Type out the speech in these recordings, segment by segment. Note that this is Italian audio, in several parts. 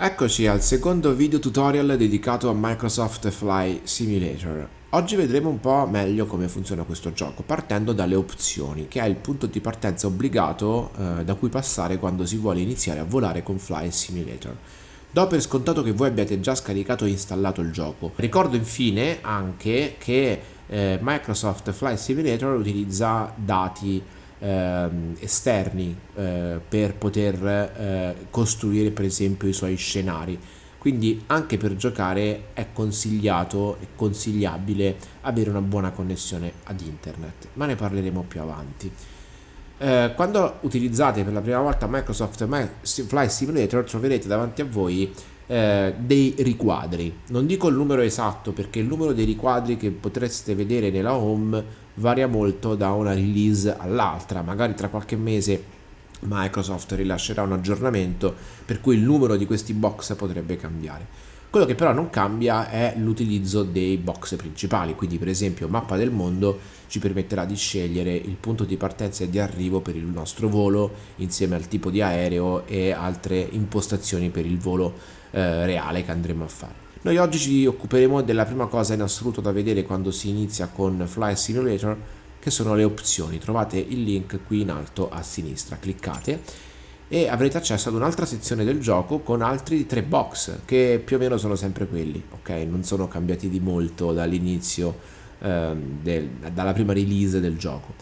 Eccoci al secondo video tutorial dedicato a Microsoft Fly Simulator. Oggi vedremo un po' meglio come funziona questo gioco, partendo dalle opzioni, che è il punto di partenza obbligato eh, da cui passare quando si vuole iniziare a volare con Fly Simulator. Do per scontato che voi abbiate già scaricato e installato il gioco. Ricordo infine anche che eh, Microsoft Fly Simulator utilizza dati eh, esterni eh, per poter eh, costruire per esempio i suoi scenari. Quindi anche per giocare è consigliato e consigliabile avere una buona connessione ad internet ma ne parleremo più avanti. Eh, quando utilizzate per la prima volta Microsoft Flight Simulator troverete davanti a voi eh, dei riquadri. Non dico il numero esatto perché il numero dei riquadri che potreste vedere nella home varia molto da una release all'altra, magari tra qualche mese Microsoft rilascerà un aggiornamento per cui il numero di questi box potrebbe cambiare. Quello che però non cambia è l'utilizzo dei box principali, quindi per esempio mappa del mondo ci permetterà di scegliere il punto di partenza e di arrivo per il nostro volo insieme al tipo di aereo e altre impostazioni per il volo eh, reale che andremo a fare. Noi oggi ci occuperemo della prima cosa in assoluto da vedere quando si inizia con Fly Simulator che sono le opzioni. Trovate il link qui in alto a sinistra, cliccate e avrete accesso ad un'altra sezione del gioco con altri tre box che più o meno sono sempre quelli, ok? Non sono cambiati di molto dall'inizio, ehm, dalla prima release del gioco.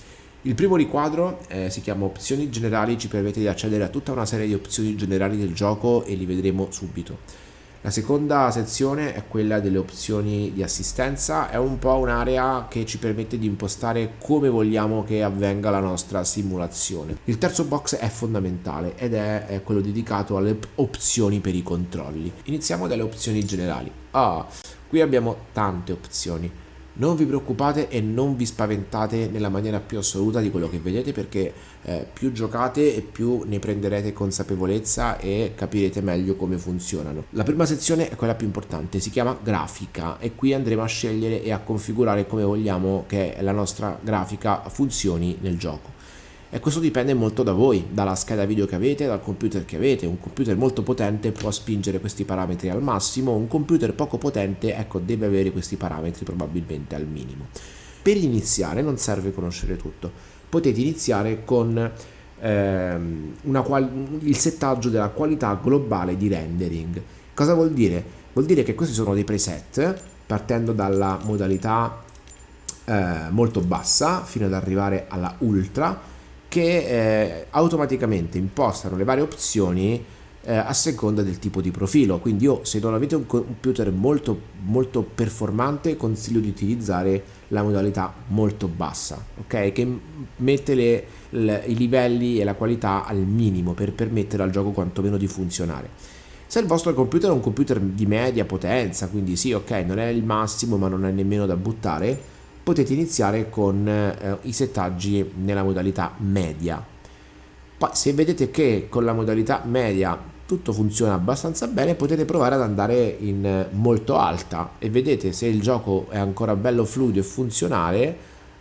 Il primo riquadro eh, si chiama opzioni generali, ci permette di accedere a tutta una serie di opzioni generali del gioco e li vedremo subito. La seconda sezione è quella delle opzioni di assistenza, è un po' un'area che ci permette di impostare come vogliamo che avvenga la nostra simulazione. Il terzo box è fondamentale ed è quello dedicato alle opzioni per i controlli. Iniziamo dalle opzioni generali. Ah, qui abbiamo tante opzioni non vi preoccupate e non vi spaventate nella maniera più assoluta di quello che vedete perché eh, più giocate e più ne prenderete consapevolezza e capirete meglio come funzionano. La prima sezione è quella più importante, si chiama grafica e qui andremo a scegliere e a configurare come vogliamo che la nostra grafica funzioni nel gioco e questo dipende molto da voi, dalla scheda video che avete, dal computer che avete. Un computer molto potente può spingere questi parametri al massimo, un computer poco potente ecco, deve avere questi parametri probabilmente al minimo. Per iniziare non serve conoscere tutto, potete iniziare con ehm, il settaggio della qualità globale di rendering. Cosa vuol dire? Vuol dire che questi sono dei preset partendo dalla modalità eh, molto bassa fino ad arrivare alla ultra che eh, automaticamente impostano le varie opzioni eh, a seconda del tipo di profilo. Quindi io se non avete un computer molto molto performante consiglio di utilizzare la modalità molto bassa ok? Che mette le, le, i livelli e la qualità al minimo per permettere al gioco quantomeno di funzionare. Se il vostro computer è un computer di media potenza quindi sì ok non è il massimo ma non è nemmeno da buttare potete iniziare con eh, i settaggi nella modalità media. Poi se vedete che con la modalità media tutto funziona abbastanza bene potete provare ad andare in molto alta e vedete se il gioco è ancora bello fluido e funzionale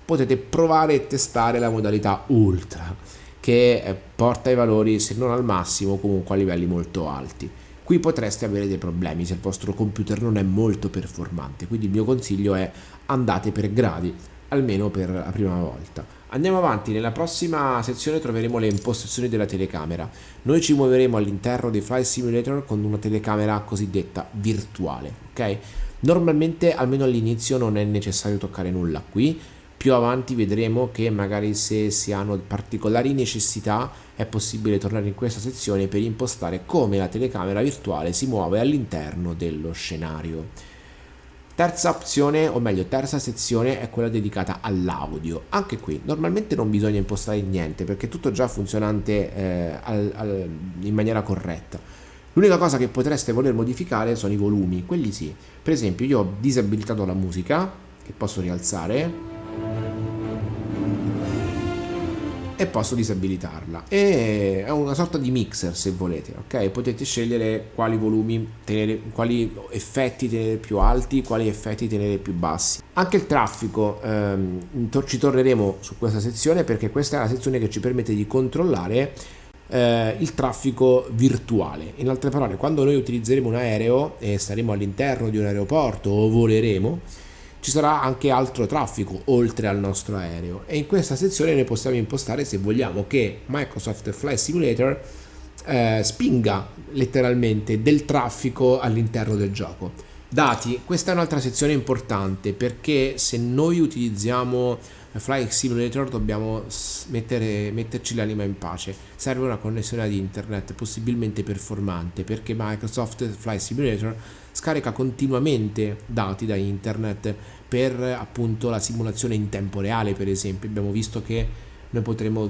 potete provare e testare la modalità ultra che eh, porta i valori se non al massimo comunque a livelli molto alti qui potreste avere dei problemi se il vostro computer non è molto performante quindi il mio consiglio è andate per gradi almeno per la prima volta. Andiamo avanti nella prossima sezione troveremo le impostazioni della telecamera. Noi ci muoveremo all'interno dei Flight Simulator con una telecamera cosiddetta virtuale ok? Normalmente almeno all'inizio non è necessario toccare nulla qui più avanti vedremo che magari se si hanno particolari necessità è possibile tornare in questa sezione per impostare come la telecamera virtuale si muove all'interno dello scenario. Terza opzione, o meglio terza sezione, è quella dedicata all'audio. Anche qui normalmente non bisogna impostare niente perché tutto già funzionante eh, al, al, in maniera corretta. L'unica cosa che potreste voler modificare sono i volumi, quelli sì. Per esempio io ho disabilitato la musica, che posso rialzare, e posso disabilitarla. E è una sorta di mixer se volete ok? Potete scegliere quali volumi tenere quali effetti tenere più alti quali effetti tenere più bassi. Anche il traffico ehm, ci torneremo su questa sezione perché questa è la sezione che ci permette di controllare eh, il traffico virtuale. In altre parole, quando noi utilizzeremo un aereo e staremo all'interno di un aeroporto o voleremo, ci sarà anche altro traffico oltre al nostro aereo e in questa sezione noi possiamo impostare se vogliamo che Microsoft Flight Simulator eh, spinga letteralmente del traffico all'interno del gioco. Dati, questa è un'altra sezione importante perché se noi utilizziamo Flight Simulator dobbiamo mettere, metterci l'anima in pace. Serve una connessione ad internet possibilmente performante perché Microsoft Flight Simulator scarica continuamente dati da internet per appunto la simulazione in tempo reale per esempio. Abbiamo visto che noi potremo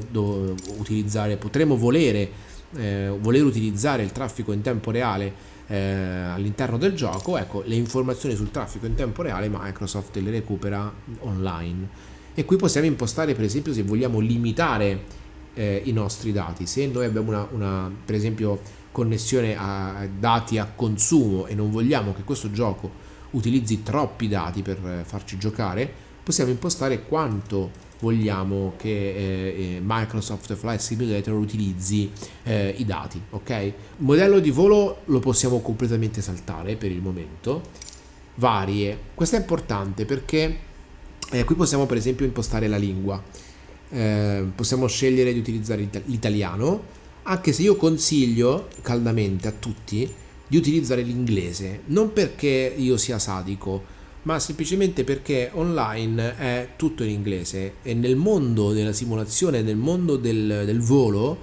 utilizzare, potremo volere, eh, voler utilizzare il traffico in tempo reale eh, all'interno del gioco, ecco le informazioni sul traffico in tempo reale Microsoft le recupera online. E qui possiamo impostare per esempio se vogliamo limitare eh, i nostri dati. Se noi abbiamo una, una, per esempio connessione a dati a consumo e non vogliamo che questo gioco utilizzi troppi dati per eh, farci giocare possiamo impostare quanto vogliamo che eh, eh, Microsoft Flight Simulator utilizzi eh, i dati ok? Modello di volo lo possiamo completamente saltare per il momento. Varie. Questo è importante perché eh, qui possiamo per esempio impostare la lingua, eh, possiamo scegliere di utilizzare l'italiano, anche se io consiglio caldamente a tutti di utilizzare l'inglese, non perché io sia sadico, ma semplicemente perché online è tutto in inglese e nel mondo della simulazione, nel mondo del, del volo,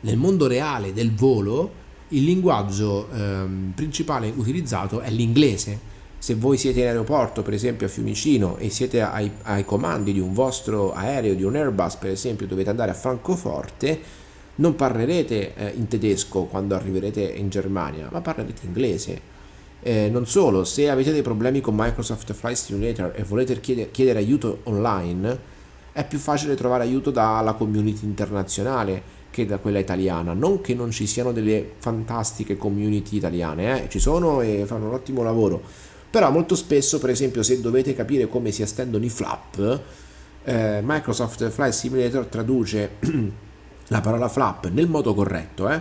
nel mondo reale del volo, il linguaggio ehm, principale utilizzato è l'inglese. Se voi siete in aeroporto, per esempio a Fiumicino, e siete ai, ai comandi di un vostro aereo, di un Airbus, per esempio, dovete andare a Francoforte, non parlerete eh, in tedesco quando arriverete in Germania, ma parlerete inglese. Eh, non solo, se avete dei problemi con Microsoft Flight Simulator e volete chiedere, chiedere aiuto online, è più facile trovare aiuto dalla community internazionale che da quella italiana. Non che non ci siano delle fantastiche community italiane, eh? ci sono e fanno un ottimo lavoro però molto spesso per esempio se dovete capire come si estendono i flap eh, Microsoft Flight Simulator traduce la parola flap nel modo corretto eh,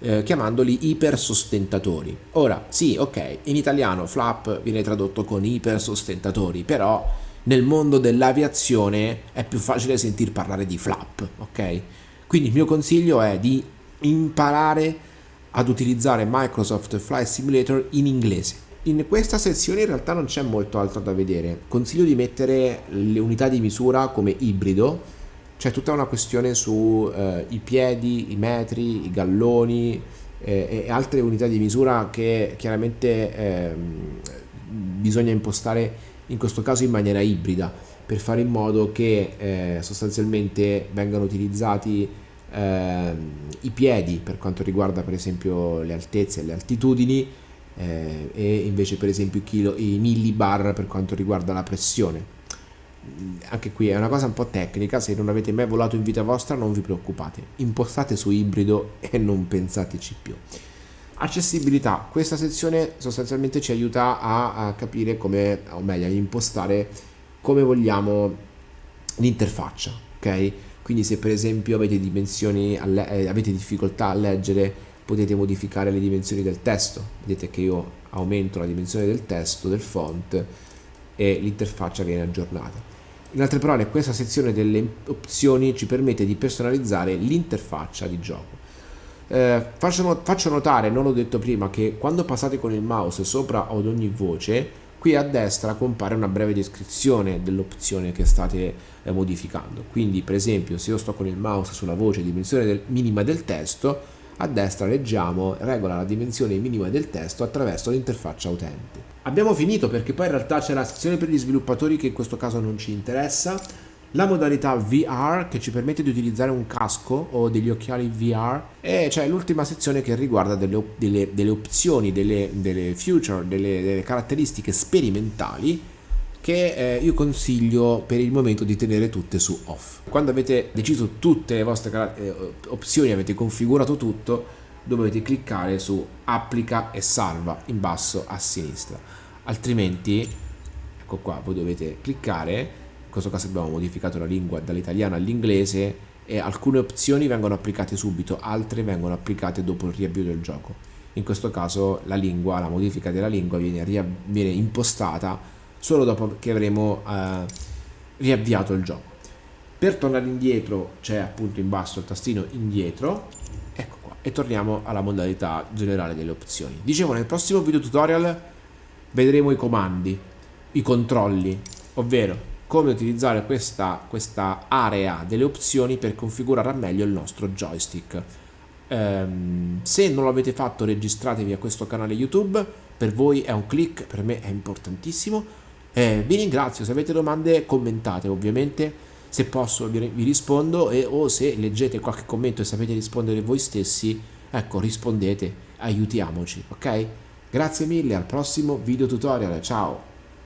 eh, chiamandoli ipersostentatori. Ora sì ok in italiano flap viene tradotto con ipersostentatori però nel mondo dell'aviazione è più facile sentir parlare di flap ok? Quindi il mio consiglio è di imparare ad utilizzare Microsoft Flight Simulator in inglese. In questa sezione in realtà non c'è molto altro da vedere. Consiglio di mettere le unità di misura come ibrido, c'è tutta una questione sui eh, piedi, i metri, i galloni eh, e altre unità di misura che chiaramente eh, bisogna impostare in questo caso in maniera ibrida per fare in modo che eh, sostanzialmente vengano utilizzati ehm, i piedi per quanto riguarda per esempio le altezze e le altitudini eh, e invece per esempio i millibar per quanto riguarda la pressione anche qui è una cosa un po' tecnica se non avete mai volato in vita vostra non vi preoccupate. Impostate su ibrido e non pensateci più. Accessibilità. Questa sezione sostanzialmente ci aiuta a, a capire come o meglio a impostare come vogliamo l'interfaccia ok? Quindi se per esempio avete dimensioni eh, avete difficoltà a leggere potete modificare le dimensioni del testo. Vedete che io aumento la dimensione del testo del font e l'interfaccia viene aggiornata. In altre parole questa sezione delle opzioni ci permette di personalizzare l'interfaccia di gioco. Eh, faccio, faccio notare, non l'ho detto prima, che quando passate con il mouse sopra ad ogni voce qui a destra compare una breve descrizione dell'opzione che state eh, modificando. Quindi per esempio se io sto con il mouse sulla voce dimensione del, minima del testo a destra leggiamo regola la dimensione minima del testo attraverso l'interfaccia utente. Abbiamo finito perché poi in realtà c'è la sezione per gli sviluppatori che in questo caso non ci interessa, la modalità VR che ci permette di utilizzare un casco o degli occhiali VR e c'è l'ultima sezione che riguarda delle, delle, delle opzioni, delle, delle feature, delle caratteristiche sperimentali che eh, io consiglio per il momento di tenere tutte su off. Quando avete deciso tutte le vostre eh, opzioni, avete configurato tutto, dovete cliccare su applica e salva in basso a sinistra. Altrimenti, ecco qua, voi dovete cliccare, in questo caso abbiamo modificato la lingua dall'italiano all'inglese e alcune opzioni vengono applicate subito, altre vengono applicate dopo il riavvio del gioco. In questo caso la lingua, la modifica della lingua viene, viene impostata solo dopo che avremo eh, riavviato il gioco. Per tornare indietro c'è appunto in basso il tastino indietro, ecco qua, e torniamo alla modalità generale delle opzioni. Dicevo, nel prossimo video tutorial vedremo i comandi, i controlli, ovvero come utilizzare questa, questa area delle opzioni per configurare al meglio il nostro joystick. Um, se non l'avete fatto registratevi a questo canale YouTube, per voi è un click, per me è importantissimo. Eh, vi ringrazio, se avete domande commentate ovviamente, se posso vi, vi rispondo. E, o se leggete qualche commento e sapete rispondere voi stessi, ecco rispondete, aiutiamoci, ok? Grazie mille, al prossimo video tutorial, ciao!